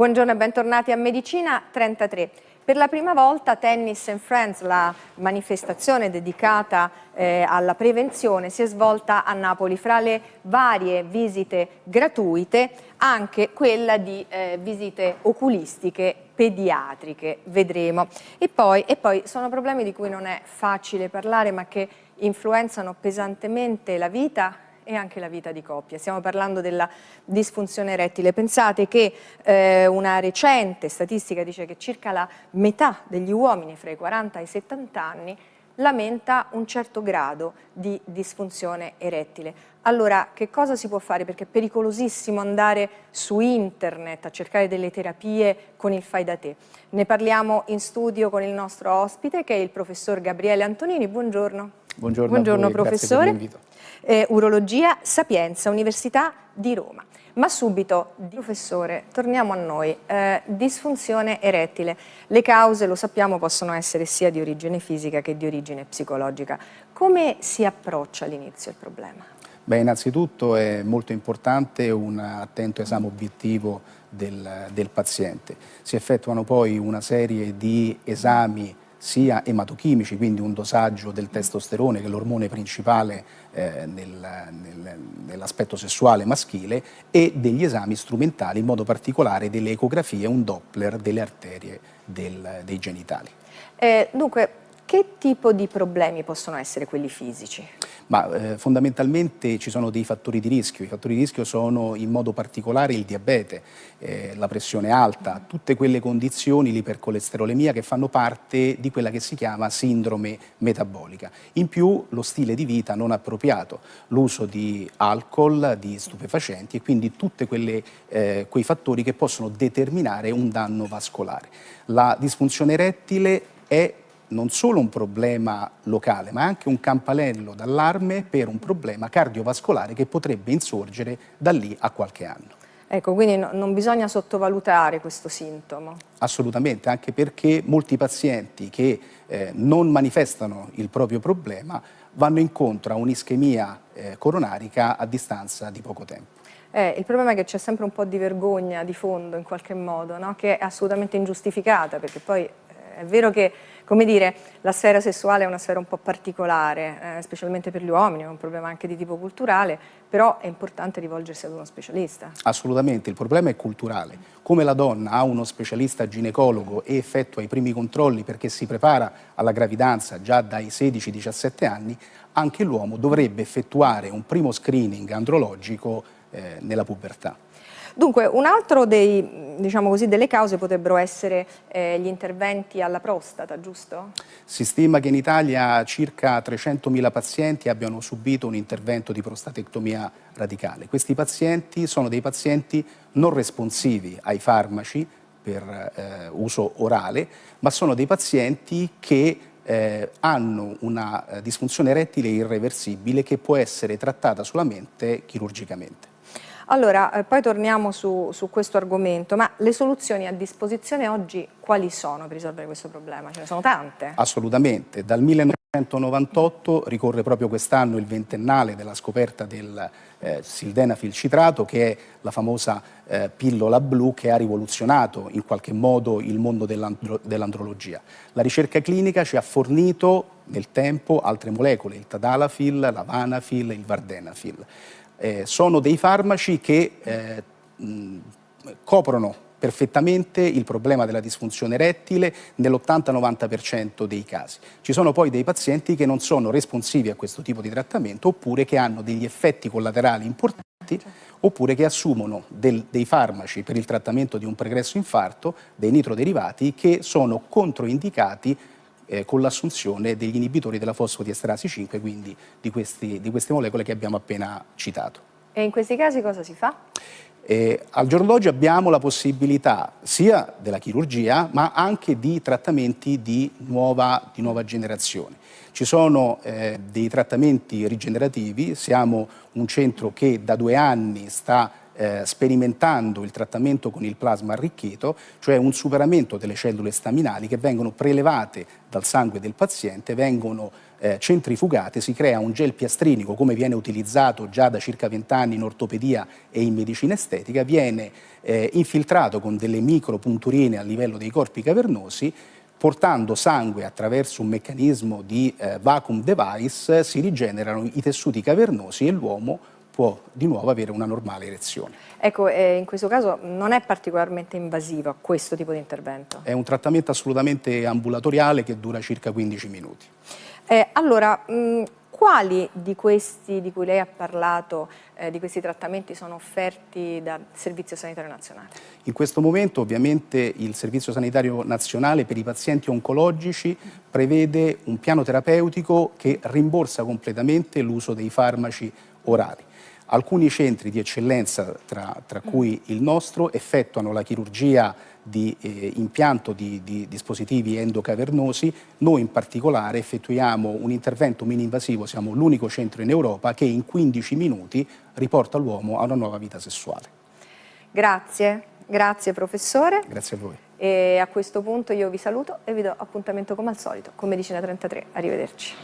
Buongiorno e bentornati a Medicina 33. Per la prima volta Tennis and Friends, la manifestazione dedicata eh, alla prevenzione, si è svolta a Napoli. Fra le varie visite gratuite, anche quella di eh, visite oculistiche pediatriche, vedremo. E poi, e poi sono problemi di cui non è facile parlare, ma che influenzano pesantemente la vita e anche la vita di coppia. Stiamo parlando della disfunzione erettile. Pensate che eh, una recente statistica dice che circa la metà degli uomini fra i 40 e i 70 anni lamenta un certo grado di disfunzione erettile. Allora, che cosa si può fare? Perché è pericolosissimo andare su internet a cercare delle terapie con il fai da te. Ne parliamo in studio con il nostro ospite, che è il professor Gabriele Antonini. Buongiorno. Buongiorno, Buongiorno professore eh, Urologia Sapienza, Università di Roma. Ma subito, professore, torniamo a noi. Eh, disfunzione erettile. Le cause, lo sappiamo, possono essere sia di origine fisica che di origine psicologica. Come si approccia all'inizio il problema? Beh, innanzitutto è molto importante un attento esame obiettivo del, del paziente. Si effettuano poi una serie di esami sia ematochimici, quindi un dosaggio del testosterone che è l'ormone principale eh, nel, nel, nell'aspetto sessuale maschile e degli esami strumentali, in modo particolare delle ecografie, un doppler delle arterie del, dei genitali. Eh, dunque, che tipo di problemi possono essere quelli fisici? Ma eh, fondamentalmente ci sono dei fattori di rischio, i fattori di rischio sono in modo particolare il diabete, eh, la pressione alta, tutte quelle condizioni, l'ipercolesterolemia che fanno parte di quella che si chiama sindrome metabolica. In più lo stile di vita non appropriato, l'uso di alcol, di stupefacenti e quindi tutti eh, quei fattori che possono determinare un danno vascolare. La disfunzione erettile è non solo un problema locale, ma anche un campanello d'allarme per un problema cardiovascolare che potrebbe insorgere da lì a qualche anno. Ecco, quindi no, non bisogna sottovalutare questo sintomo. Assolutamente, anche perché molti pazienti che eh, non manifestano il proprio problema vanno incontro a un'ischemia eh, coronarica a distanza di poco tempo. Eh, il problema è che c'è sempre un po' di vergogna di fondo in qualche modo, no? che è assolutamente ingiustificata, perché poi eh, è vero che come dire, la sfera sessuale è una sfera un po' particolare, eh, specialmente per gli uomini, è un problema anche di tipo culturale, però è importante rivolgersi ad uno specialista. Assolutamente, il problema è culturale. Come la donna ha uno specialista ginecologo e effettua i primi controlli perché si prepara alla gravidanza già dai 16-17 anni, anche l'uomo dovrebbe effettuare un primo screening andrologico eh, nella pubertà. Dunque, un altro dei, diciamo così, delle cause potrebbero essere eh, gli interventi alla prostata, giusto? Si stima che in Italia circa 300.000 pazienti abbiano subito un intervento di prostatectomia radicale. Questi pazienti sono dei pazienti non responsivi ai farmaci per eh, uso orale, ma sono dei pazienti che eh, hanno una disfunzione erettile irreversibile che può essere trattata solamente chirurgicamente. Allora, eh, poi torniamo su, su, questo argomento, ma le soluzioni a disposizione oggi quali sono per risolvere questo problema? Ce ne sono tante? Assolutamente, dal 1998 ricorre proprio quest'anno il ventennale della scoperta del eh, sildenafil citrato che è la famosa eh, pillola blu che ha rivoluzionato in qualche modo il mondo dell'andrologia. La ricerca clinica ci ha fornito nel tempo altre molecole, il tadalafil, l'avanafil, il vardenafil eh, sono dei farmaci che eh, mh, coprono perfettamente il problema della disfunzione erettile nell'80-90% dei casi. Ci sono poi dei pazienti che non sono responsivi a questo tipo di trattamento oppure che hanno degli effetti collaterali importanti oppure che assumono del, dei farmaci per il trattamento di un pregresso infarto, dei nitroderivati, che sono controindicati eh, con l'assunzione degli inibitori della fosfodiesterasi 5, quindi di, questi, di queste molecole che abbiamo appena citato. E in questi casi cosa si fa? Eh, al giorno d'oggi abbiamo la possibilità sia della chirurgia ma anche di trattamenti di nuova, di nuova generazione. Ci sono eh, dei trattamenti rigenerativi, siamo un centro che da due anni sta eh, sperimentando il trattamento con il plasma arricchito, cioè un superamento delle cellule staminali che vengono prelevate dal sangue del paziente, vengono eh, centrifugate si crea un gel piastrinico come viene utilizzato già da circa 20 anni in ortopedia e in medicina estetica, viene eh, infiltrato con delle micropunturine a livello dei corpi cavernosi portando sangue attraverso un meccanismo di eh, vacuum device si rigenerano i tessuti cavernosi e l'uomo può di nuovo avere una normale erezione. Ecco, eh, in questo caso non è particolarmente invasivo questo tipo di intervento? È un trattamento assolutamente ambulatoriale che dura circa 15 minuti. Eh, allora, mh, quali di questi di cui lei ha parlato, eh, di questi trattamenti sono offerti dal Servizio Sanitario Nazionale? In questo momento ovviamente il Servizio Sanitario Nazionale per i pazienti oncologici prevede un piano terapeutico che rimborsa completamente l'uso dei farmaci orali. Alcuni centri di eccellenza, tra, tra cui il nostro, effettuano la chirurgia di eh, impianto di, di, dispositivi endocavernosi, noi in particolare effettuiamo un intervento mini-invasivo, siamo l'unico centro in Europa che in 15 minuti riporta l'uomo a una nuova vita sessuale. Grazie, grazie professore. Grazie a voi. E a questo punto io vi saluto e vi do appuntamento come al solito con Medicina 33. Arrivederci.